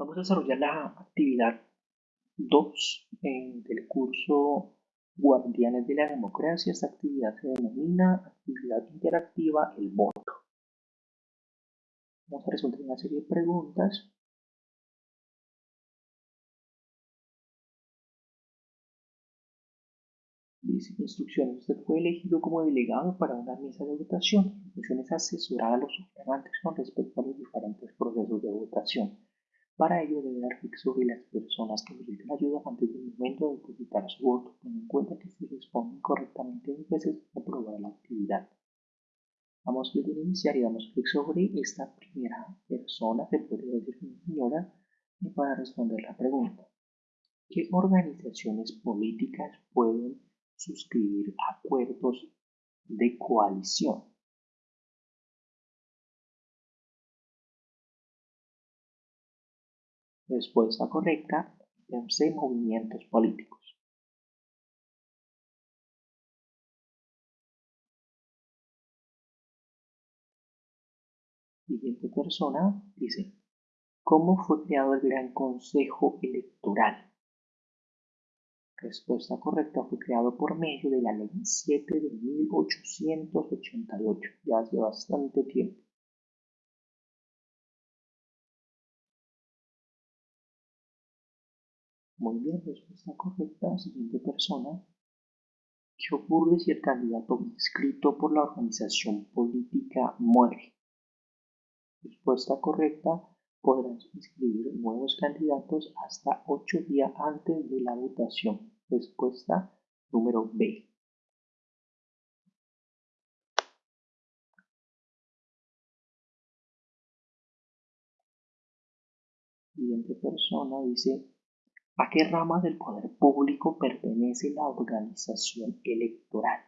Vamos a desarrollar la actividad 2 del curso Guardianes de la Democracia. Esta actividad se denomina actividad interactiva El Voto. Vamos a resolver una serie de preguntas. Dice instrucciones. Usted fue elegido como delegado para una mesa de votación. La función es asesorar a los sufragantes con respecto a los diferentes procesos de votación. Para ello debe dar clic sobre las personas que necesitan ayuda antes del momento de depositar su voto. Ten en cuenta que si responden correctamente dos veces, aprobar la actividad. Vamos a iniciar y damos clic sobre esta primera persona, se puede decir una señora, para responder la pregunta. ¿Qué organizaciones políticas pueden suscribir acuerdos de coalición? Respuesta correcta, C. Movimientos políticos. Siguiente persona dice, ¿cómo fue creado el Gran Consejo Electoral? Respuesta correcta, fue creado por medio de la Ley 7 de 1888, ya hace bastante tiempo. Muy bien, respuesta correcta. Siguiente persona. ¿Qué ocurre si el candidato inscrito por la organización política muere? Respuesta correcta. Podrán inscribir nuevos candidatos hasta ocho días antes de la votación. Respuesta número B. Siguiente persona dice ¿A qué rama del poder público pertenece la organización electoral?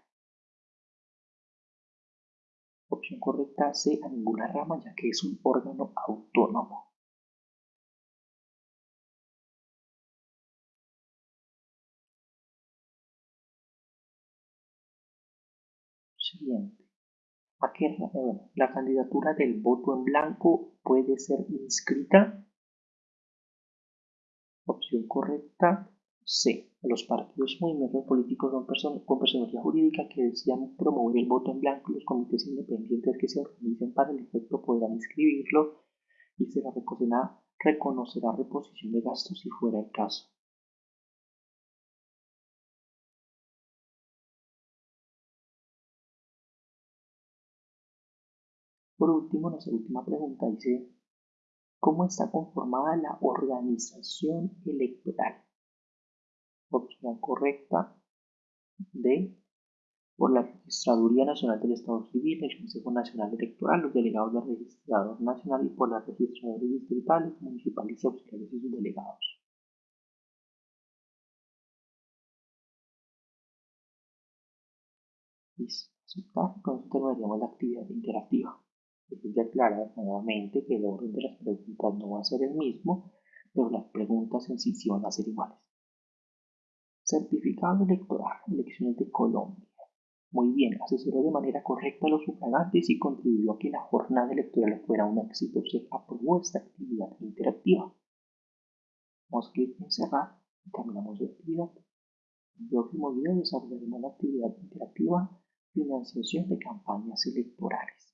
Opción correcta C. A ninguna rama ya que es un órgano autónomo. Siguiente. ¿A qué, eh, la candidatura del voto en blanco puede ser inscrita Opción correcta C. Los partidos y movimientos políticos son con personalidad jurídica que desean promover el voto en blanco los comités independientes que se organicen para el efecto podrán inscribirlo y se la reconocerá, reconocerá reposición de gastos si fuera el caso. Por último, nuestra última pregunta dice ¿Cómo está conformada la organización electoral? Opción correcta D. Por la Registraduría Nacional del Estado Civil, el Consejo Nacional Electoral, los delegados del Registrador Nacional y por las registradoras distritales, municipales y auxiliares y sus delegados. Listo. Aceptar. Con esto terminaríamos la actividad interactiva. Es de aclarar nuevamente que el orden de las preguntas no va a ser el mismo, pero las preguntas en sí sí van a ser iguales. Certificado electoral, elecciones de Colombia. Muy bien, asesoró de manera correcta a los sufragantes y contribuyó a que la jornada electoral fuera un éxito. Se aprobó esta actividad interactiva. Vamos a clic en cerrar y terminamos la actividad. En el próximo video desarrollaremos la actividad interactiva financiación de campañas electorales.